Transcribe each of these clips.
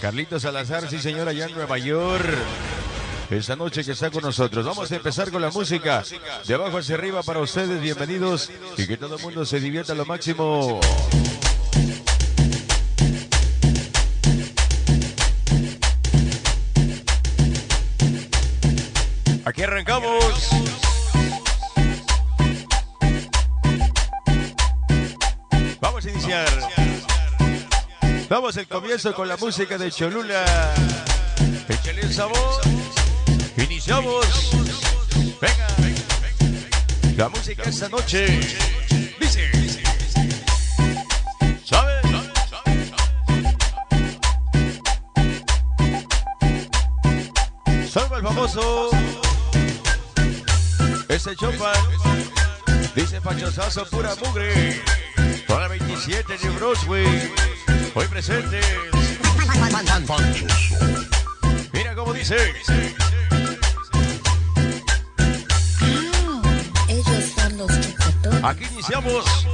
Carlitos Salazar, sí señor, allá en Nueva York. Esta noche que está con nosotros. Vamos a empezar con la música. De abajo hacia arriba para ustedes, bienvenidos. Y que todo el mundo se divierta lo máximo. Aquí arrancamos. Vamos a iniciar. Vamos el comienzo con la música de Cholula. Échale el sabor. Iniciamos. Venga. La música esta noche. Dice. ¿Sabes? Salva el famoso. Ese chopan. Dice Pachosazo, pura mugre. Para 27 de Broadway. Hoy presentes. Mira cómo dice. Chupetones. Aquí iniciamos.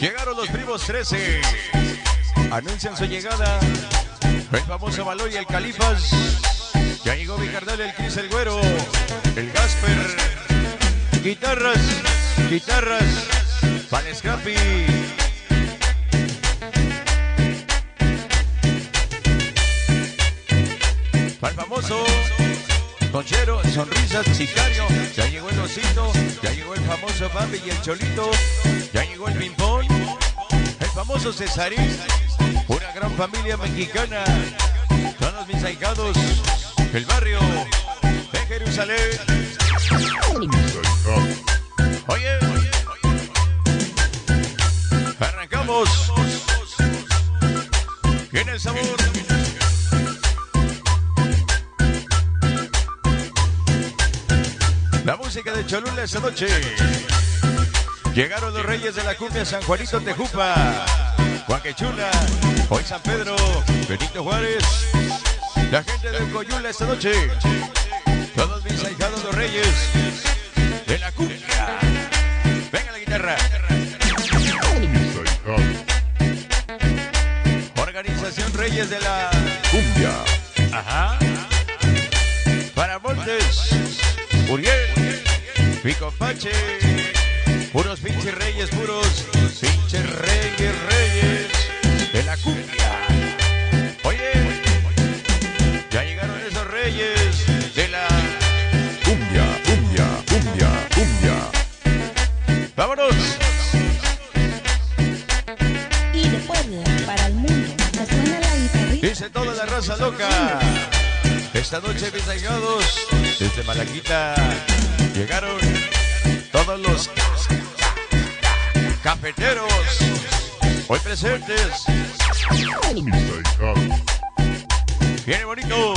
Llegaron los primos 13. Anuncian su llegada. El famoso Baloy y el Califas. Ya llegó mi carnal, el Cris el Güero. El Gasper. Guitarras. Guitarras. Para Scrappy. Famoso. Conchero, sonrisas, sicario, ya llegó el osito, ya llegó el famoso Bambi y el Cholito, ya llegó el Pimpón, el famoso Cesarín, una gran familia mexicana, todos mis ahijados, el barrio de Jerusalén. Oye, arrancamos. Viene el sabor. La música de Cholula esta noche. Llegaron los reyes de la cumbia San Juanito Tejupa. Huaquechula, hoy San Pedro, Benito Juárez. La gente de Coyula esta noche. Todos mis ahijados los reyes de la cumbia. Venga la guitarra. Organización Reyes de la Cumbia. Ajá. Para Montes, Uriel, Pico Pache, puros pinches reyes, puros pinches reyes, reyes de la cumbia. Oye, ya llegaron esos reyes de la cumbia, cumbia, cumbia, cumbia. Vámonos. Y de Puebla para el mundo. Me suena la guitarrita. Dice toda la raza loca. Esta noche, mis allegados, desde Malaquita, llegaron todos los cafeteros hoy presentes. Viene bonito.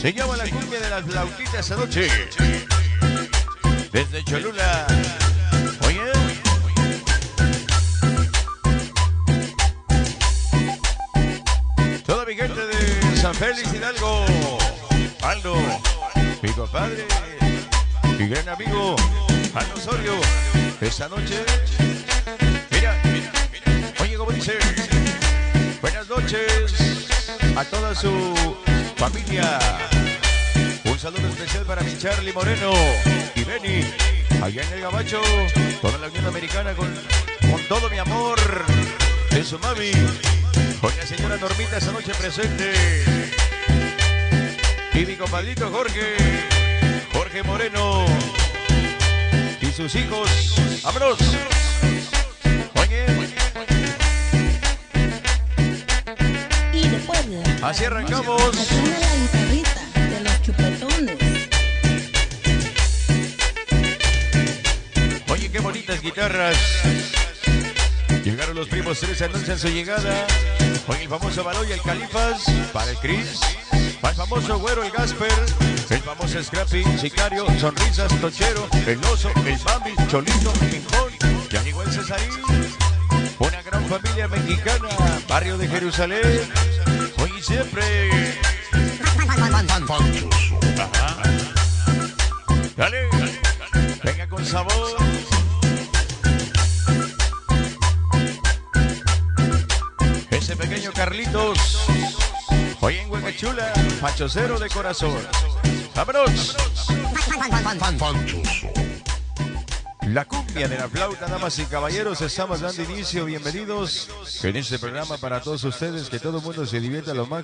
Se llama la cumbia de las flautitas esta noche. Desde Cholula. Oye. Toda mi gente de San Félix Hidalgo. Mi compadre, mi gran amigo, Aldo Osorio. Esta noche, mira, oye, como dice, buenas noches a toda su familia. Un saludo especial para mi Charlie Moreno y Benny, allá en el Gabacho, toda la Unión Americana con, todo mi amor de su mami. Con la señora Normita esta noche presente. Y mi compadrito Jorge, Jorge Moreno. Y sus hijos. ¡Vámonos! Oye, Y de Puebla. así arrancamos. La guitarrita de los chupetones. Oye, qué bonitas guitarras. Llegaron los primos tres, anuncian su llegada. Con el famoso Baloy, el Califas, para el Cris, el famoso Güero, el Gasper, el famoso Scrappy, Sicario, Sonrisas, Tochero, el Oso, el Bambi, Cholito, llegó el Cesarín. Una gran familia mexicana, barrio de Jerusalén. Hoy y siempre. Ajá. Dale, venga con sabor. Carlitos. Huecachula, Pachocero de corazón. ¡Vámonos! La cumbia de la flauta, damas y caballeros, estamos dando inicio. Bienvenidos en este programa para todos ustedes. Que todo el mundo se divierta lo más.